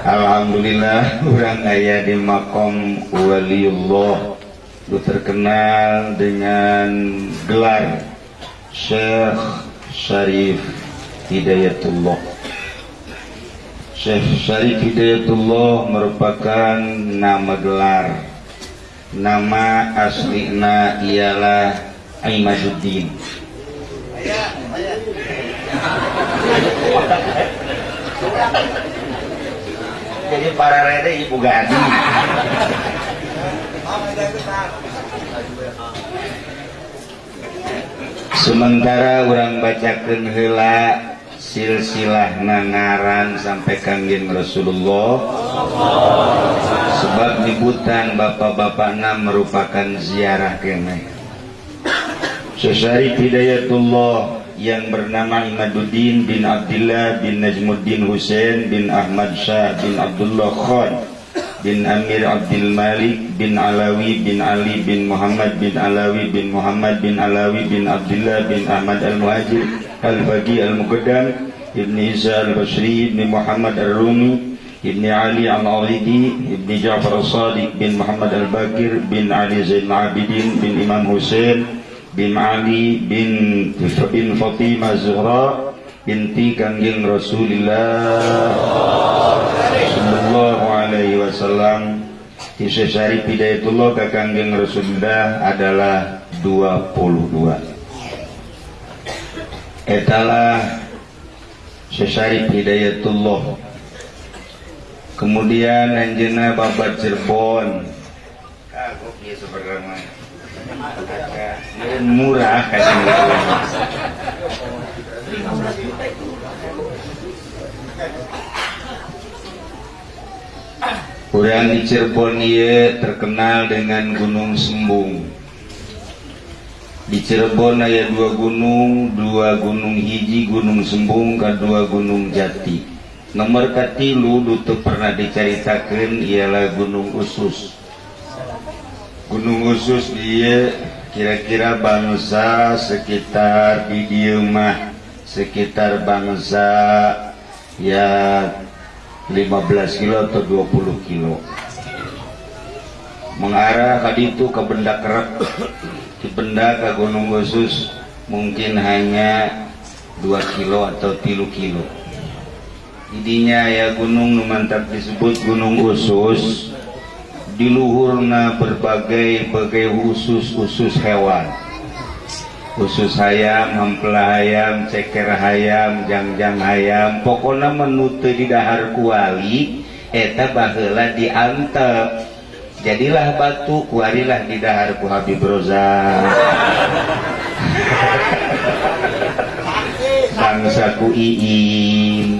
Alhamdulillah orang ayah di makom waliullah itu terkenal dengan gelar Syekh Syarif Hidayatullah Syekh Syarif Hidayatullah merupakan nama gelar nama aslinya ialah Aimazuddin ya, ya ini para rede ibu ganti sementara orang bacakan hela silsilah nangaran sampai Kangen Rasulullah sebab nyebutan bapak-bapak enam merupakan ziarah kene Syasari Hidayatullah yang bernama Imaduddin bin Abdullah bin Najmuddin Hussein bin Ahmad Shah bin Abdullah Khan bin Amir Abdul Malik bin Alawi bin Ali bin Muhammad bin Alawi bin Muhammad bin Alawi bin Abdullah bin Ahmad Al-Muhajir Al-Baqi Al-Muqaddam Ibn Isa Al-Basri Ibn Muhammad Al-Rumi Ibn Ali Al-Aridi Ibn Ja'far Al-Sadiq bin Muhammad Al-Bakir bin Ali Zain Abidin bin Imam Hussein bin Ali bin bin Fatimah Zuhra binti kanjeng Rasulullah Sallallahu Alaihi Wasallam kisah Syarif pidayatullah ke kanjeng Rasulullah adalah 22 Etalah sesari Hidayatullah Kemudian Anjena Babat Cirebon Kagok ya sebenarnya agak murah kayak gitu. di Cirebon ia terkenal dengan Gunung Sembung. Di Cirebon ada dua gunung, dua gunung hiji, Gunung Sembung, kedua Gunung Jati. Nomor katilu dutu pernah diceritakan ialah Gunung Usus gunung khusus dia kira-kira bangsa sekitar bidiumah sekitar bangsa ya 15 kilo atau 20 kilo mengarah tadi itu ke benda kerap di benda ke gunung khusus mungkin hanya 2 kilo atau 3 kilo jadinya ya gunung mantap disebut gunung khusus diluhurna berbagai-bagai khusus-usus hewan khusus ayam hampla ayam ceker ayam jangjang ayam pokoknya menutup di dahar kuali eta bahela diantep jadilah batu kuarilah di dahar ku Habib Roza bangsa ku iin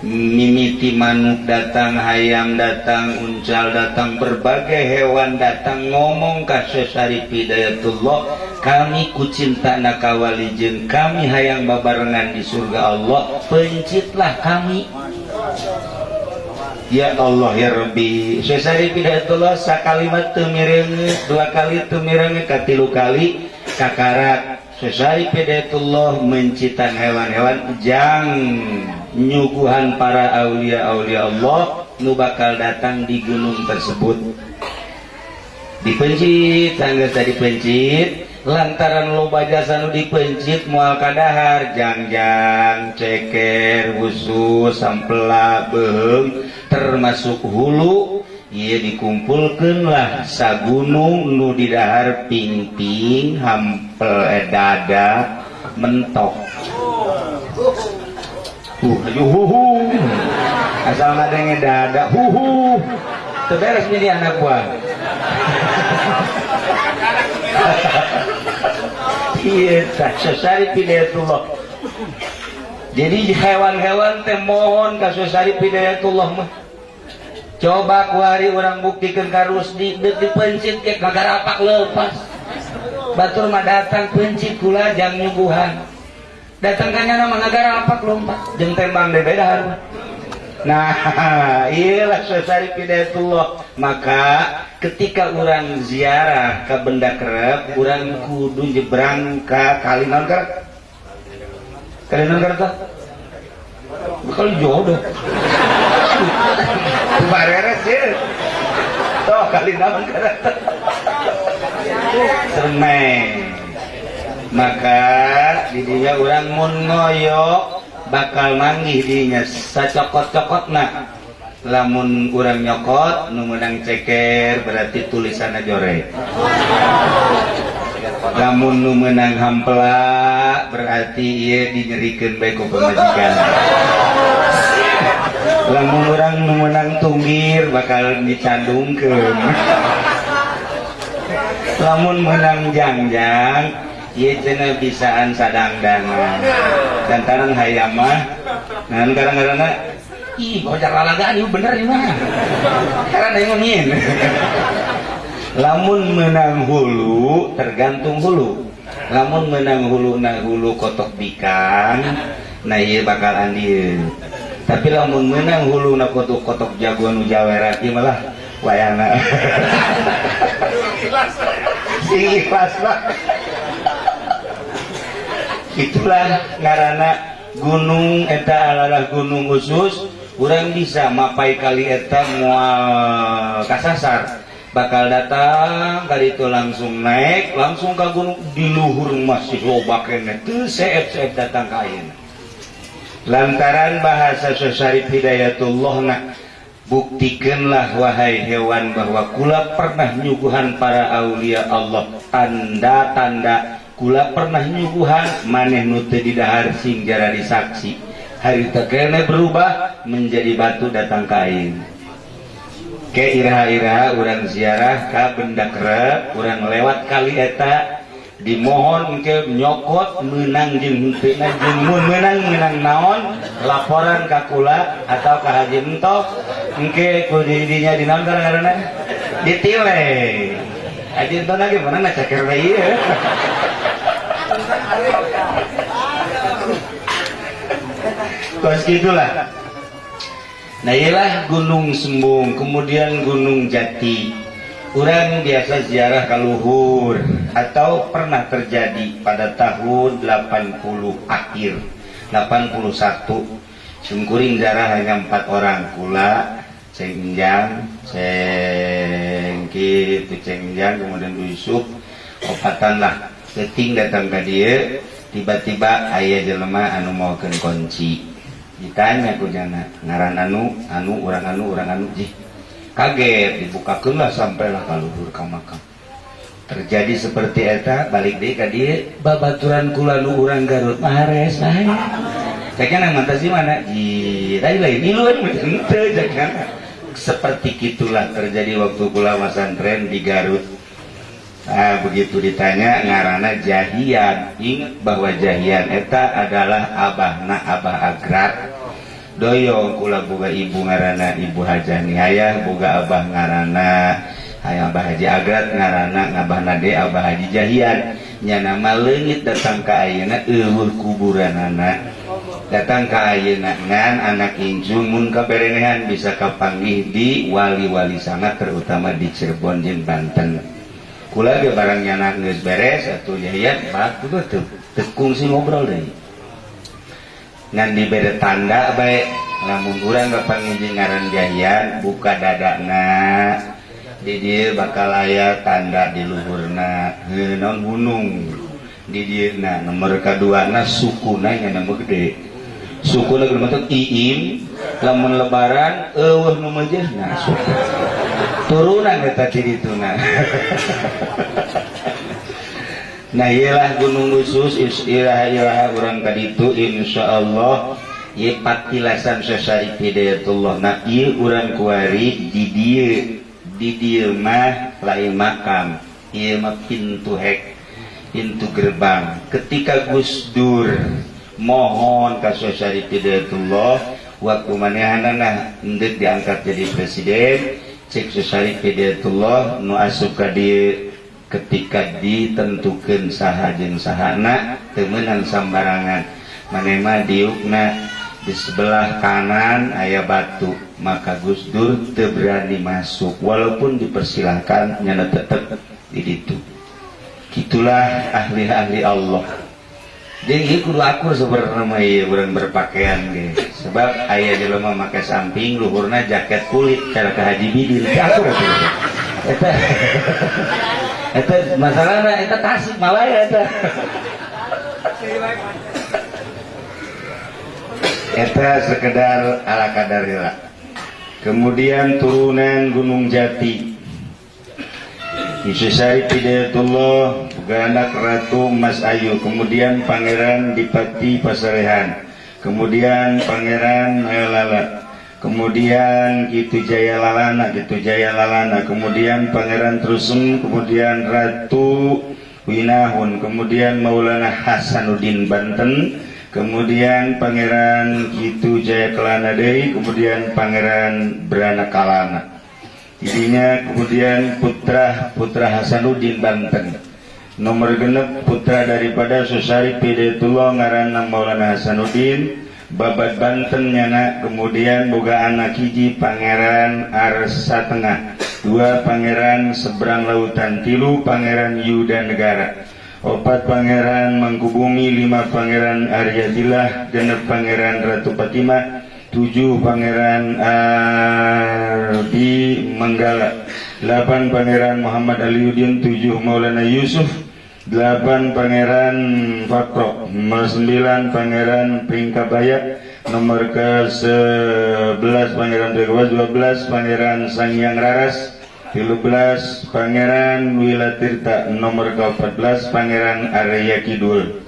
mimitiman datang haym datang uncal datang berbagai hewan datang ngomongkah sesaripiddayyatullah kami kucinta na kawalijen kami hayang bengan di surga Allah pencitlah kami Ya Allah yabikalimat dua kali itukatilu kali kakarat sesari pedatullah mencinta hewan-hewan ujang yuguhan para Aulia Aulia Allah lu bakal datang di Gunung tersebut dipencittanggasa dipencit lantaran lobaga biasa nudipencit mualqadahar janganjan ceker w sampela Behem termasuk hulu ia dikumpulkanlah sa gunung nudi dahar pipin hampel eh, dada mentok huhu asal nadanya dada huhu terberes jadi anak buah iya sesari pidayatullah jadi hewan-hewan teh mohon kasusari pidayatullah mah coba kuari orang buktikan karus di detik pencit ke kagak rapak lepas batur mah datang pencit kula jam nyuguhan datangkannya nama negara apa kelompok jeng tembang beda kan? nah iyalah sesari pidatullah maka ketika orang ziarah ke benda kerep orang kudu jebrang ke Kalimantan non kerep kerep tuh kalau jodoh bareres sih toh Kalimantan non kerep sermeng maka dibunya orangmun moyo bakal manggginyasa cokot-cokot nah lamun kurangnyokot numenang ceker berarti tulisan jore menang hampela berarti ia diikan baik pejukan lamun orang memenang tunggir bakal canndung ke lamun menang janganjang pisaan saddang danng hayaman bener lamun menang hulu tergantung hulu namun menang hulu na hulu kotok bikan na bakal Andgin tapi lamun menang hulu nakookkok jagoan Jawer malah wayana pas itulah ngaranak gunung Eda aala gunung khusus kurang bisa mapai kalieta mu kasasar bakal datang kali itu langsung naik langsung ke gunung diluhur mas itu datang kain lantaran bahasa Syarif Hidayyatullah nah buktikanlah wahai hewan bahwa ku pernah diyuguhan para Aulia Allah tanda-tanda kita pernah menyubuhan manehnut di lahar singjara dis aksi hari tekenne berubah menjadi batu datang kain ke kurang ziarah Ka benda krep kurang lewat kali ta dimohon mungkin nyokot menang di menang menang naon laporan kakulat ataukah Hajin top mungkin jadinya di karena ditle lagi gimana Terus gitulah. Nah ialah Gunung Sembung, kemudian Gunung Jati. Orang biasa ziarah ke luhur atau pernah terjadi pada tahun 80 akhir 81 sungkuring ziarah hanya empat orang kula Cengjang, cengki Cengjang, kemudian Yusuf lah deting datang ke dia tiba-tiba ayah jelema anu mauken kunci ditanya aku jangan ngaran anu anu orang anu orang anu jih kaget dibukakanlah sampailah kaluhur ka makam terjadi seperti eta balik deh ke dia babaturan kula nu urang Garut mares saya jangan mata si mana di tadi lain iluan jangan seperti itulah terjadi waktu kula masantren di Garut Eh, begitu ditanya ngarana jahiat bahwa jahianeta adalah Abah Naah Agrad doyong puga ibu ngaranan Ibu Hajani Hayah ga Abah ngaranana ayambaha Haji agar ngaranak Abah Nade Abah Hajijahiannya nama legit datang kaaint ilhur kuburan anak datang kaaienangan anak Injumun keberenhan bisa kapang nihdi wali-wali sangat terutama di Cirebon Jin Banten di lagi barangnya nangis bes satu yat batu betul tekungsi ngobrol nanti beda tanda baikranyan buka dada bakal layar tanda diluhurnaong gunung mereka kedua suku na gede suku le lebaran turunan kita diri tunan nah ialah gunung khusus ilah ilah orang tadi itu insya Allah ye patilasan sesari pidayatullah, nah iya orang kuari di dia di dia mah lain makam iya mah pintu hek pintu gerbang ketika Gus Dur mohon kasusari hidayatullah waktu manehanana untuk diangkat jadi presiden cek susari Fidatullah nu asuka di ketika ditentukan saha jeung sahana temenan sambarangan manema diukna di sebelah kanan ayah batu maka Gus Dur berani masuk walaupun dipersilahkan nyana tetep di situ gitulah ahli-ahli Allah jadi kudu akur sebenarnya ya bulan berpakaian gitu sebab ayah di lomba memakai samping luhurna jaket kulit cara ke haji bidil itu ya, eta eta masalahnya eta tasik malaya itu eta sekedar ala kadarila ya. kemudian turunan gunung jati Isusari Pidayatullah Ganak Ratu Mas Ayu Kemudian Pangeran Dipati Pasarehan kemudian Pangeran Lala, kemudian Kitu Jaya Lalana Kitu Jaya Lalana kemudian Pangeran Trusum kemudian Ratu Winahun kemudian Maulana Hasanuddin Banten kemudian Pangeran Kitu Jaya Kelana Dei, kemudian Pangeran Brana Kalana jadinya kemudian putra putra Hasanuddin Banten nomor genep putra daripada Susari Pidetullah ngaranna Maulana Hasanuddin babat Banten nyana kemudian boga anak hiji Pangeran Arsa Tengah dua Pangeran Seberang Lautan tilu Pangeran Yuda Negara opat Pangeran Mangkubumi lima Pangeran Aryadilah genep Pangeran Ratu Patima tujuh Pangeran Ardi Manggala delapan Pangeran Muhammad Aliuddin tujuh Maulana Yusuf 8 Pangeran fatrok nomor 9 Pangeran Pringkabaya nomor ke 11 Pangeran Dewa 12 Pangeran Sangyang Raras 13 Pangeran Wilatirta nomor ke 14 Pangeran Arya Kidul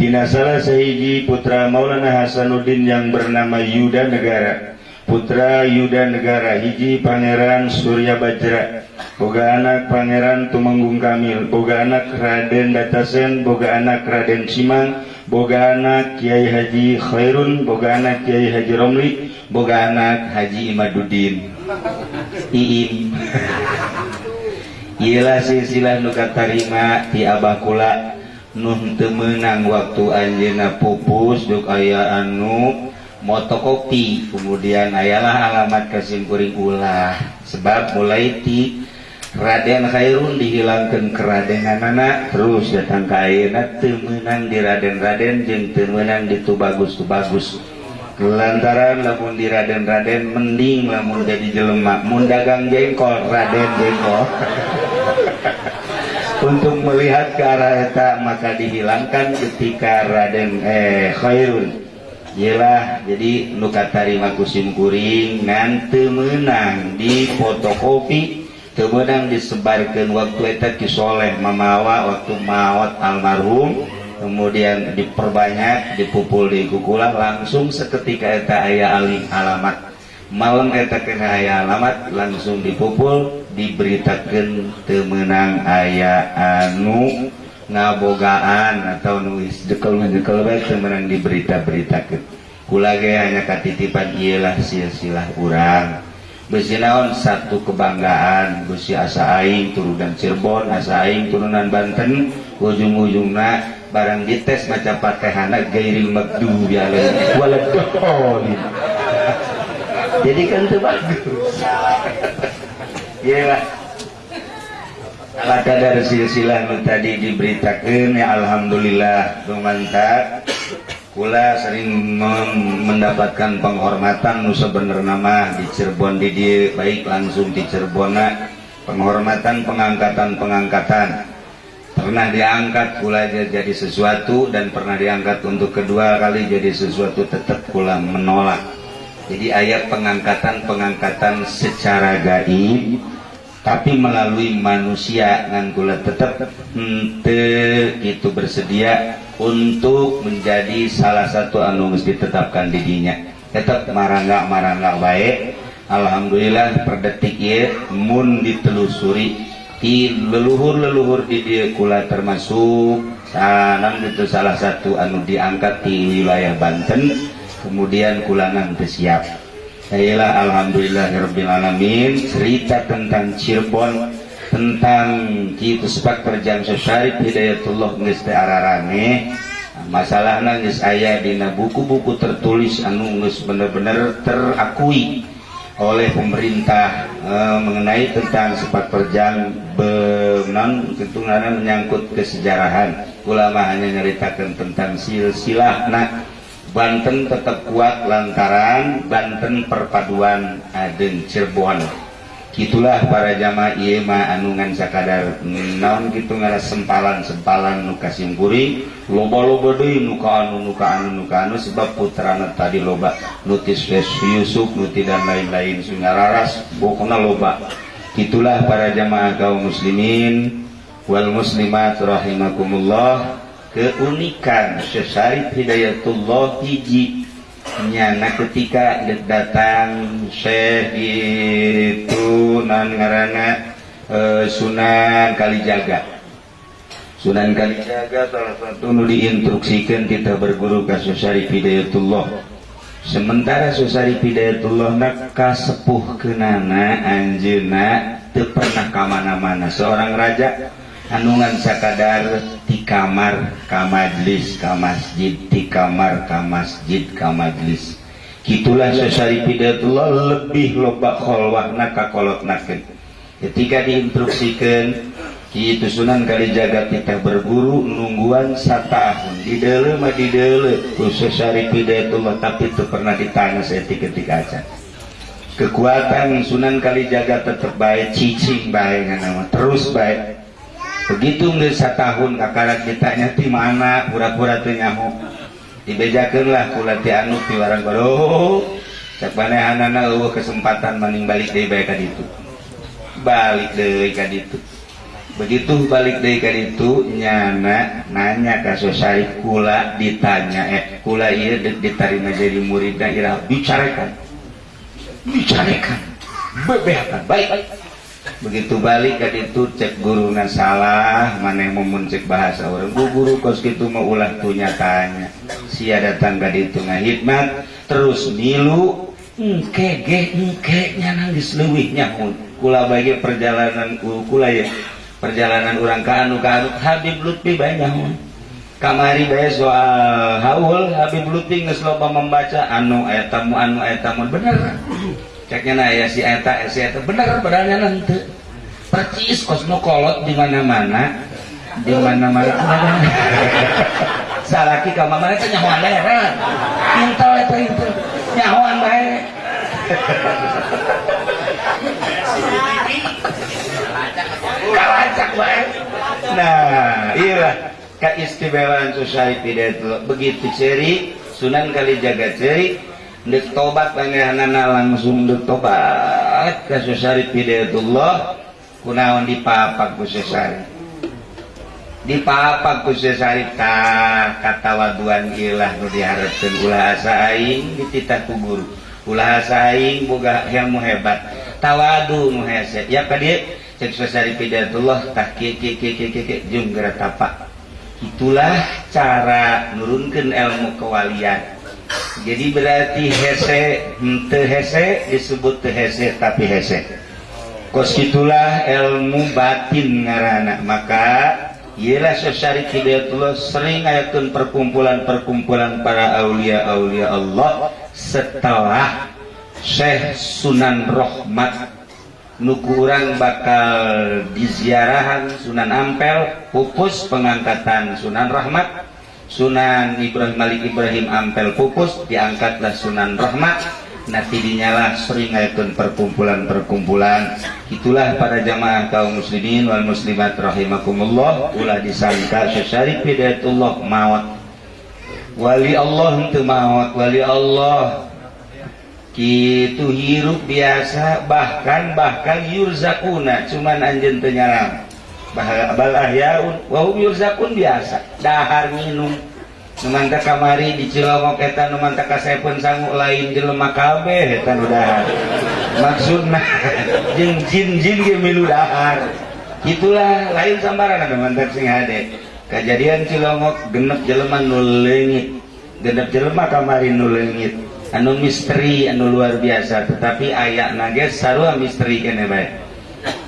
Tina salah sehiji putra Maulana Hasanuddin yang bernama Yuda Negara Putra Yuda Negara hiji Pangeran Surya Bajra Bogaak Pangeran Tu menggung Kamil Boganak Raden datasen Bogaak Raden Simang Boganak Kyai Haji Khaiun Boganak Kyai Haji Romlik Bogaanak Haji Imauddin Ilahilah nukat tarima di Abahkula Nuh temmenang waktu Anjena pupus Do ayaanuk moto kopi kemudian ayalah alamat kassimkuring ulah sebab mulaiiti Raden Haiun dihilangkan keradenngan anak terus datangka enak temmenang di Raden Raden jeng menang dibagus bagusgus lantaran lapun di Raden Raden mending Mamur jadi jele makmun dagang jengkol Raden jengko untuk melihat ke arah etak maka dihilangkan ketika Raden eh Khun gila jadi lukatari makusimkuring ngante menang diotocoi di dang disebarikan waktusholeh memawa waktu mawat almarrum kemudian diperbanyak dipupul dikukulalang langsung seketika aya Aliing alamat maumreakan aya alamat langsung dipupul diberitakan temmenang ayah anu ngabogaan atau nulis dekel mendekel baik diberita-beritakankula hanyakati tipatgielah sia-silah kurang Besinaon satu kebanggaan Gusi asa aing turunan Cirebon asa aing turunan Banten ujung-ujungna barang dites maca patehana gairil megdu ya walaupun ya. jadi kan itu bagus ya Maka dari silsilah tadi diberitakan ya Alhamdulillah lumantak pula sering mendapatkan penghormatan nusa bener nama di Cirebon Didi baik langsung di Cirebona penghormatan pengangkatan-pengangkatan pernah diangkat pula jadi sesuatu dan pernah diangkat untuk kedua kali jadi sesuatu tetap kula menolak jadi ayat pengangkatan-pengangkatan secara gaib tapi melalui manusia kula tetap ente itu bersedia untuk menjadi salah satu anu mesti tetapkan didinya tetap marangga marangga baik Alhamdulillah per detik ya mun ditelusuri di leluhur-leluhur di dia kula termasuk sanang itu salah satu anu diangkat di wilayah Banten kemudian kula nanti siap Alhamdulillah Rabbil Alamin cerita tentang Cirebon tentang kita sepat perjam sesyarif Hidayatullah nges ararane masalah nangis ayah dina buku-buku tertulis anu nges bener-bener terakui oleh pemerintah e, mengenai tentang sepat perjam benang tentunya menyangkut kesejarahan ulama hanya nyeritakan tentang silsilah nah Banten tetap kuat lantaran Banten perpaduan Aden Cirebon itulah para jamaah yma Anungansadadar gitu sempalan sempalan mukamburi loba-lobo mukamukaanmuka sebab putra tadi loba Yusufti dan lain-lain sungararas loba itulah para jamaah kaum muslimin well muslimat rohhimakumullah keunikan Sy Hidaytullah nyana ketika datang Syekh itu nan ngarana e, Sunan Kalijaga Sunan Kalijaga salah satu nuli instruksikan kita berguru ke Susari Hidayatullah sementara Susari pidayatullah nak kasepuh kenana anjena teu pernah kamana-mana seorang raja anungan sakadar di kamar kamajlis kamasjid di kamar kamasjid kamadlis gitulah sesari pidatullah lebih loba kholwahna kakolotnakeun ketika diinstruksikan itu sunan kali jaga kita berburu nungguan satahun di dalam di dalam sesari pidatullah tapi itu pernah ditanya setik ketika aja kekuatan Sunan jaga tetap baik cicing baik nama terus baik begitu Desa tahun akarat ditanya tim mana kura-purnyamuk dilahang bodoh kesempatan paling balik debaikan itu balik dekat itu begitu balik deikan itu nyana nanya kasus Syif pu ditanya ditar menjadi murid daerah bicarakan bicarakanmbeatan baik begitu balikkan itu cek gurungan salah mana yang mauncek bahasa orang buguru kosski itu mau ulang punya tanya si datang ga di tungan Hikman terus millu kayaknya nangisnya pu bagi perjalanan kuku ya perjalanan orang kaanuka Habib Lu banyak kamari soal Habib Lutinglopa membaca anu aya tamuan ayabenarbenar ceknya naya ya si eta si eta benar-benarnya nanti percis kosmo kolot di mana mana di mana mana salaki ka mama itu nyawaan leher ya, pintel itu itu nyawaan baik ya. kalacak baik ya. nah iya keistimewaan society itu begitu ceri sunan kali jaga ceri tobat langsung tobat di di papa khusus kata waduan gila diharap segula kita ku guru yang muhebat tawadset itulah cara menurunkan ilmu kewaliatan jadi berarti hesek disebut the tapi he kos itulah ilmu batin ngaranak maka ialah Sy sering ayatun perkumpulan-perkumpulan para Aulia Aulia Allah setelah Syekh Sunan Rohmat nuukurarang bakal diziarahan Sunan ampel fokus pengangkatan Sunan Rahmat Sunan Ibrahim Malik Ibrahim Ampel Pupus diangkatlah Sunan Rahmat nanti dinyalah seringaitun perkumpulan-perkumpulan itulah para jamaah kaum muslimin wal muslimat rahimakumullah ulah disangka sesari pidatullah mawat wali Allah untuk mawat wali Allah itu gitu hirup biasa bahkan bahkan yurzakuna cuman anjen tenyalam un Wowza pun biasahar minum semant kamari di Cilongok pun sanggu lain jelemahehtan maksud nah gitulah lain sambaranap kejadian Cilongok genep Jeleman nulennggit gedap Jelemah kamari nulennggit anu misteri anu luar biasa tetapi ayayak naget sarah misteri gene baik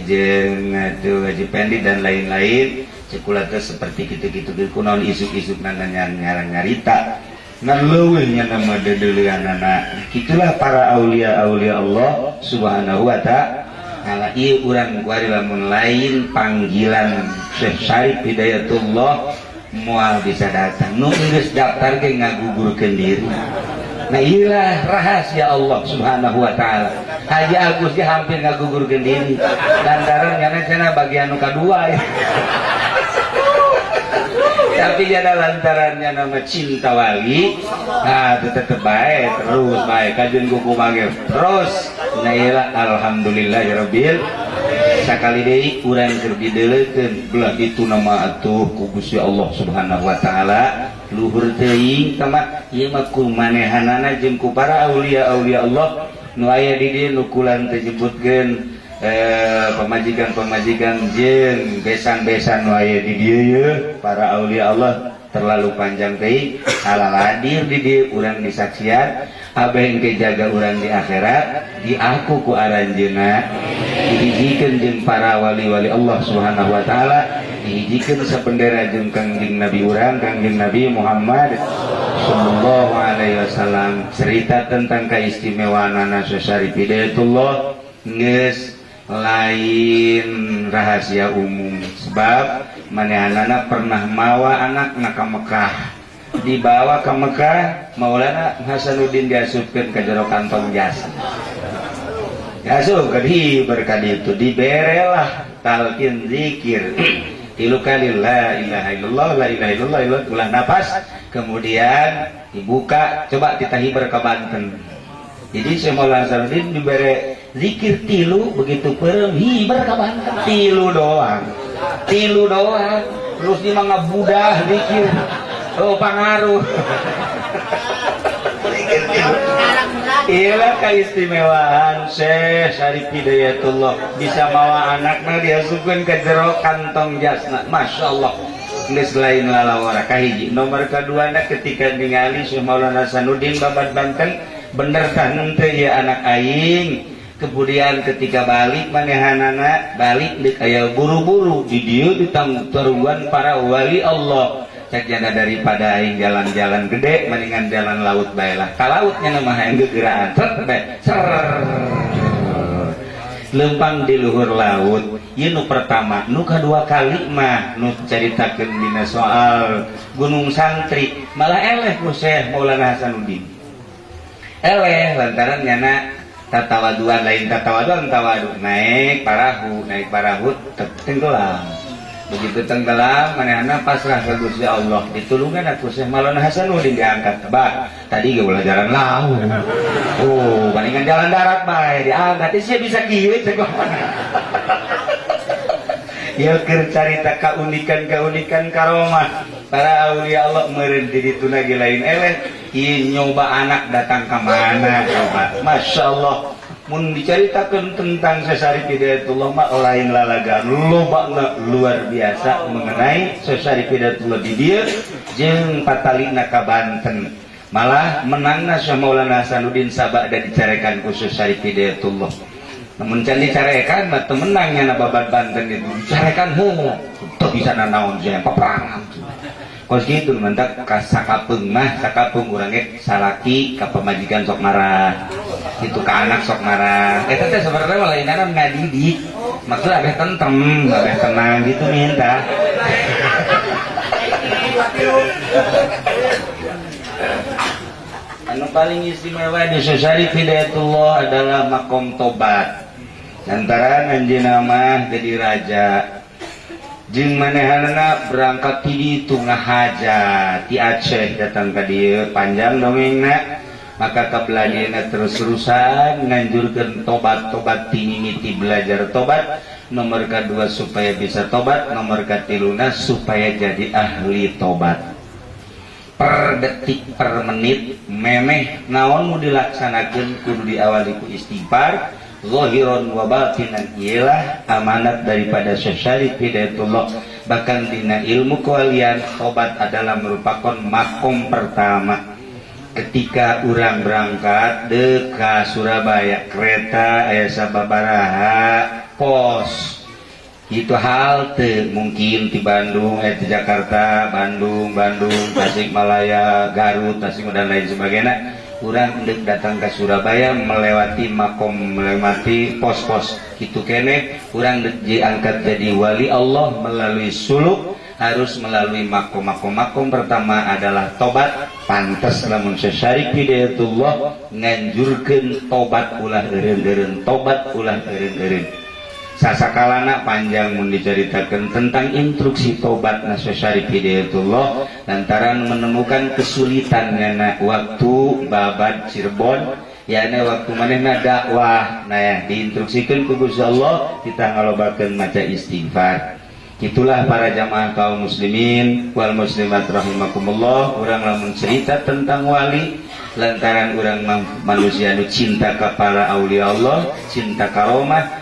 gaji pende dan lain-lain cekulanya seperti titik-kun isuk-rangritanya nama gitulah para Aulia Aulia Allah Subhanahuwata' lain panggilan selesai Hidayayatullah mual bisa datang nulis daftar ke ngaguguru Kendir Nailah rahasia Allah subhanahu Wa ta'ala ha aku di hampir gugurgend lantarannya bagian muka2 tapi jada lanarannya nama cintawali ah, tetap baik terus baikjun kuku mag terusila Alhamdulillahbilkali itu nama atuh kukus Allah subhanahu wa ta'ala Luhur temanku manehan jeku para Aulia Aulia Allah nu did lkulan kejebut gen eh pemajikan pemajikan je beang-besan para Aulia Allah terlalu panjang kay salah lair did kurang disaksiat apa yang kejaga orang di akhirat dia aku kuaran jenak gigikan je para wali-wali Allah subhanahu wa ta'ala bikin sependera Nabi rang Ka Nabi Muhammad Shallallahu Alaihi Wasallam cerita tentang keistimewa nas Syari lain rahasia umum sebab mana-anak pernah mawa anak-anak ke Mekkah dibawa ke Mekkah maulanakuddin ke je kantong berka itu diberrelah Talq dzikir tilu kali la ilaha illallah la ilaha illallah, ulang nafas kemudian dibuka coba kita hibar ke Banten jadi semula Sarudin diberi zikir tilu begitu perem hibar ke Banten tilu doang tilu doang terus dia mah budah zikir oh pengaruh Iilahistimewa Syari Hidayyatullah bisa mawa anaknya dia sukain ke jero kantong jasna Masya Allah lain nomor kedua anak ketika gali Sumolansauddin babad Banten Bennerkan kaya anak Aing kemudian ketika balik meneahan anak balik di kayu buru-buru ju diang turuan para wali Allah jada daripada yang jalan-jalangedde mendingan jalan laut Balahnya gera ter lempang diluhur laut Ynu pertama nuka dua kalimah ceritabina soal Gunung santri malahpus maulang Hasantatatawa laintatatawa tawa naik parahu naik parahu terting diang dalam manaan pas rasa Allah ituanngkat oh, tebak tadi jalan oh, jalan-darat diangkat bisa keunikan-keunikan Karomahlia Allah merinti di tunagi lain ele Inyoba anak datang ke mana karomat Masya Allah mun diceritakan tentang Sesari pidatullah mak lain lalaga lobakna luar biasa mengenai Sesari pidatullah di dia jeng patalina ka Banten malah menangna Maulana Hasanuddin Sabak ada dicarekan khusus Sesari pidatullah namun can dicarekan mah temenangnya nababan Banten itu dicarekan heula teu bisa nanaon jangan peperangan itu mantap kasakapeng mah sakapung orangnya salaki ke pemajikan sok marah itu ke anak sok marah itu eh, teh sebenarnya malah ini kan nggak didik maksudnya abis tentem abis tenang gitu minta anu paling istimewa di sosari hidayatullah adalah makom tobat antara nanti nama jadi raja J manehan berangkat Ki tunga hajat ti Aceh datang kadir panjang nominak maka kebelnyaak terus-terusan njurkan tobat-tobat tinggimiti belajar tobat nomor kedua supaya bisa tobat nomorkati lunana supaya jadi ahli tobat perde detik per menit memme namunonmu dilakksanajinkur di awal itu istighfar zahiran wa batinan ialah amanat daripada Syekh Hidayatullah bahkan dina ilmu kewalian obat adalah merupakan makom pertama ketika orang berangkat deka Surabaya kereta ayah sababaraha pos itu halte mungkin di Bandung eh di Jakarta Bandung Bandung Tasikmalaya Garut Tasik dan lain sebagainya dedatangga Surabaya melewati makom melemati pos-pos itu kene kurang deji angkat jadi Wal Allah melalui Suluk harus melalui maum-makkomakm pertama adalah tobat pantas dalam saya Syiki nganjurkan tobat pulangnder tobat pulangnderin sasakalana panjang diceritakan tentang instruksi tobat itu Hidayatullah lantaran menemukan kesulitan ngana waktu babat Cirebon yakni waktu mana dakwah nah ya diinstruksikan ku Allah kita ngalobakeun maca istighfar itulah para jamaah kaum muslimin wal muslimat rahimakumullah orang lamun cerita tentang wali lantaran orang manusia nu cinta kepada aulia Allah cinta karomah